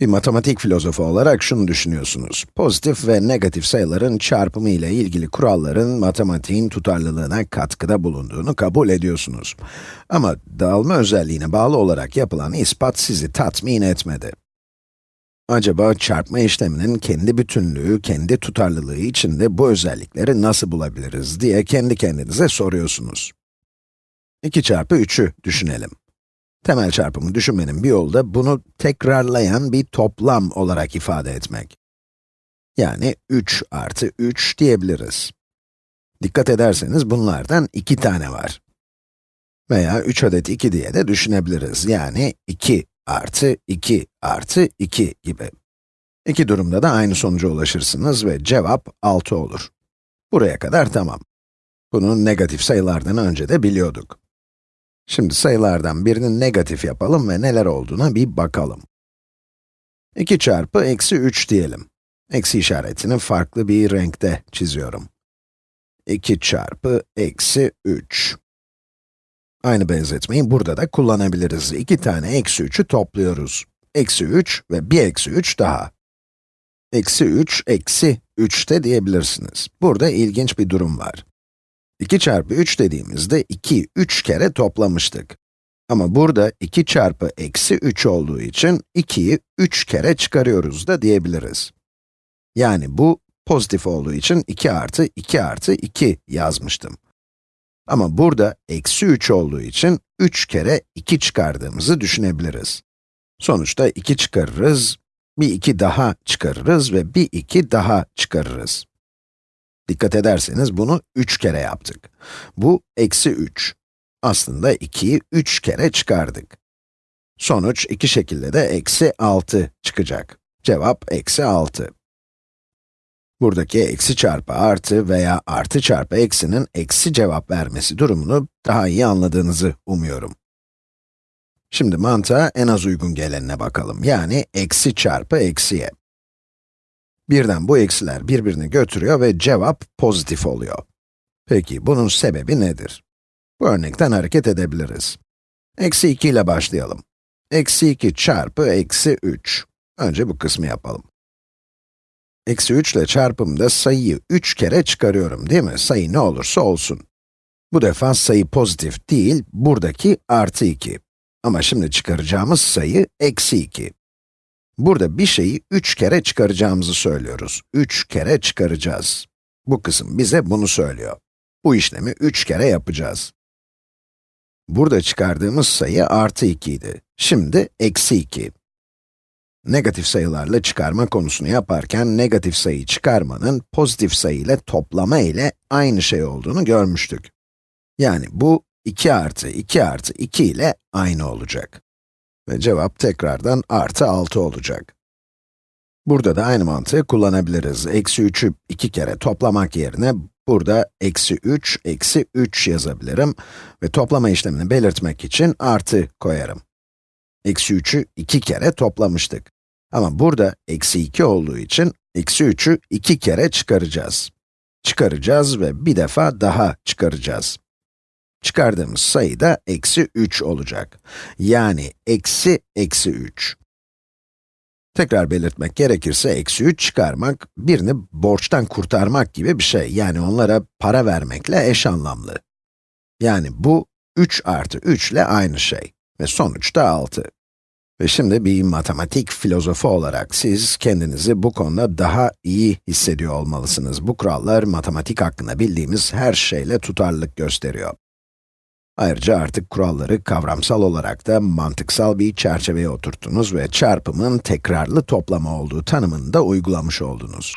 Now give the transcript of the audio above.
Bir matematik filozofu olarak şunu düşünüyorsunuz. Pozitif ve negatif sayıların çarpımı ile ilgili kuralların matematiğin tutarlılığına katkıda bulunduğunu kabul ediyorsunuz. Ama dağılma özelliğine bağlı olarak yapılan ispat sizi tatmin etmedi. Acaba çarpma işleminin kendi bütünlüğü, kendi tutarlılığı içinde bu özellikleri nasıl bulabiliriz diye kendi kendinize soruyorsunuz. 2 çarpı 3'ü düşünelim. Temel çarpımı düşünmenin bir yolu da bunu tekrarlayan bir toplam olarak ifade etmek. Yani 3 artı 3 diyebiliriz. Dikkat ederseniz bunlardan 2 tane var. Veya 3 adet 2 diye de düşünebiliriz. Yani 2 artı 2 artı 2 gibi. İki durumda da aynı sonuca ulaşırsınız ve cevap 6 olur. Buraya kadar tamam. Bunu negatif sayılardan önce de biliyorduk. Şimdi sayılardan birini negatif yapalım ve neler olduğuna bir bakalım. 2 çarpı eksi 3 diyelim. Eksi işaretini farklı bir renkte çiziyorum. 2 çarpı eksi 3. Aynı benzetmeyi burada da kullanabiliriz. 2 tane eksi 3'ü topluyoruz. Eksi 3 ve bir eksi 3 daha. Eksi 3, eksi 3 de diyebilirsiniz. Burada ilginç bir durum var. 2 çarpı 3 dediğimizde 2, 3 kere toplamıştık. Ama burada 2 çarpı eksi 3 olduğu için 2'yi 3 kere çıkarıyoruz da diyebiliriz. Yani bu pozitif olduğu için 2 artı 2 artı 2 yazmıştım. Ama burada eksi 3 olduğu için 3 kere 2 çıkardığımızı düşünebiliriz. Sonuçta 2 çıkarırız, bir 2 daha çıkarırız ve bir 2 daha çıkarırız. Dikkat ederseniz bunu 3 kere yaptık. Bu eksi 3. Aslında 2'yi 3 kere çıkardık. Sonuç iki şekilde de eksi 6 çıkacak. Cevap eksi 6. Buradaki eksi çarpı artı veya artı çarpı eksinin eksi cevap vermesi durumunu daha iyi anladığınızı umuyorum. Şimdi mantığa en az uygun gelenine bakalım. Yani eksi çarpı eksiye. Birden bu eksiler birbirini götürüyor ve cevap pozitif oluyor. Peki bunun sebebi nedir? Bu örnekten hareket edebiliriz. Eksi 2 ile başlayalım. Eksi 2 çarpı eksi 3. Önce bu kısmı yapalım. Eksi 3 ile çarpımda sayıyı 3 kere çıkarıyorum değil mi? Sayı ne olursa olsun. Bu defa sayı pozitif değil, buradaki artı 2. Ama şimdi çıkaracağımız sayı eksi 2. Burada bir şeyi 3 kere çıkaracağımızı söylüyoruz. 3 kere çıkaracağız. Bu kısım bize bunu söylüyor. Bu işlemi 3 kere yapacağız. Burada çıkardığımız sayı artı 2 idi. Şimdi eksi 2. Negatif sayılarla çıkarma konusunu yaparken negatif sayı çıkarmanın pozitif sayı ile toplama ile aynı şey olduğunu görmüştük. Yani bu 2 artı 2 artı 2 ile aynı olacak. Ve cevap tekrardan artı 6 olacak. Burada da aynı mantığı kullanabiliriz. Eksi 3'ü 2 kere toplamak yerine burada eksi 3, eksi 3 yazabilirim ve toplama işlemini belirtmek için artı koyarım. Eksi 3'ü 2 kere toplamıştık. Ama burada eksi 2 olduğu için eksi 3'ü 2 kere çıkaracağız. Çıkaracağız ve bir defa daha çıkaracağız. Çıkardığımız sayı da eksi 3 olacak. Yani eksi eksi 3. Tekrar belirtmek gerekirse eksi 3 çıkarmak, birini borçtan kurtarmak gibi bir şey. Yani onlara para vermekle eş anlamlı. Yani bu 3 artı 3 ile aynı şey. Ve sonuçta 6. Ve şimdi bir matematik filozofu olarak siz kendinizi bu konuda daha iyi hissediyor olmalısınız. Bu kurallar matematik hakkında bildiğimiz her şeyle tutarlılık gösteriyor. Ayrıca artık kuralları kavramsal olarak da mantıksal bir çerçeveye oturttunuz ve çarpımın tekrarlı toplama olduğu tanımını da uygulamış oldunuz.